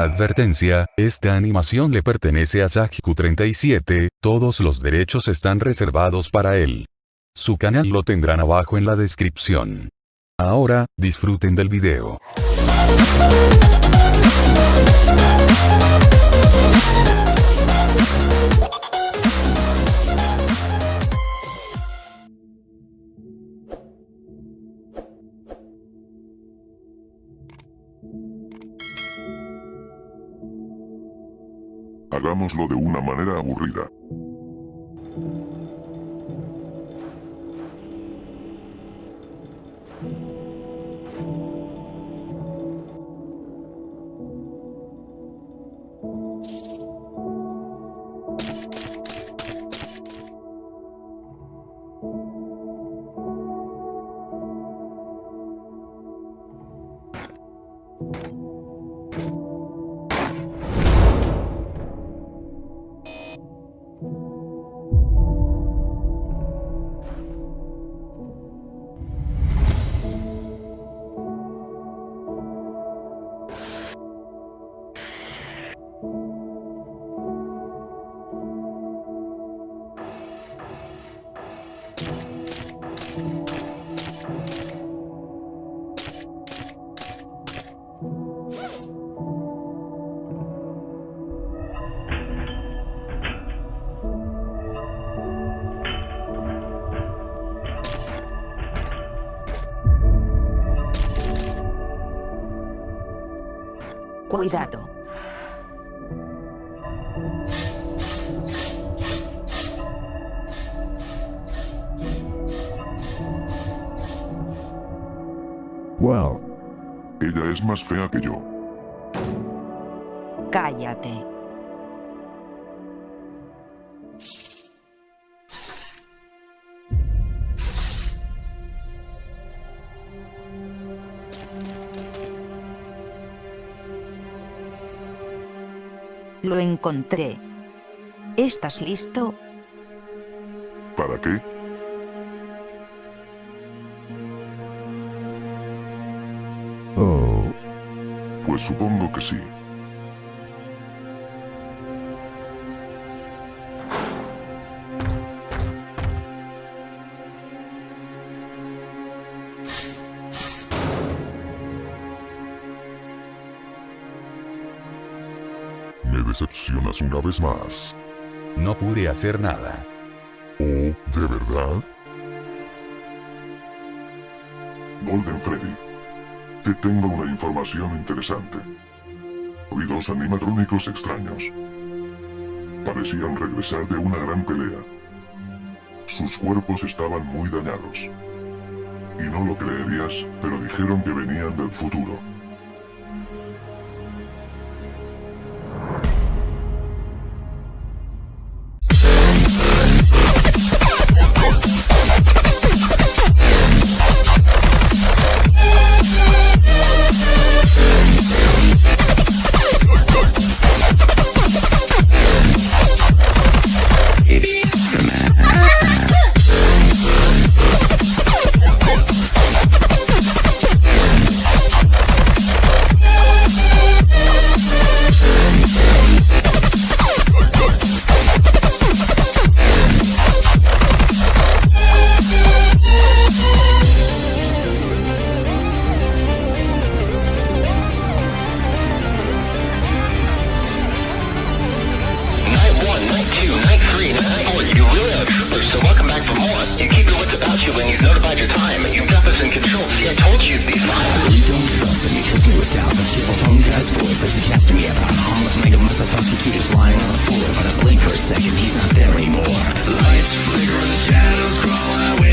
Advertencia, esta animación le pertenece a Sajiku37, todos los derechos están reservados para él. Su canal lo tendrán abajo en la descripción. Ahora, disfruten del video. Hagámoslo de una manera aburrida. Cuidado. Wow. Ella es más fea que yo. Cállate. Lo encontré. ¿Estás listo? ¿Para qué? Oh, Pues supongo que sí. Me decepcionas una vez más. No pude hacer nada. ¿Oh, de verdad? Golden Freddy. Te tengo una información interesante. Vi dos animatrónicos extraños. Parecían regresar de una gran pelea. Sus cuerpos estaban muy dañados. Y no lo creerías, pero dijeron que venían del futuro. Cheerful phone guy's voice as he chats to me about harmless make a mess of us two just lying on the floor. But I blink for a second, he's not there anymore. Lights flicker and the shadows crawl out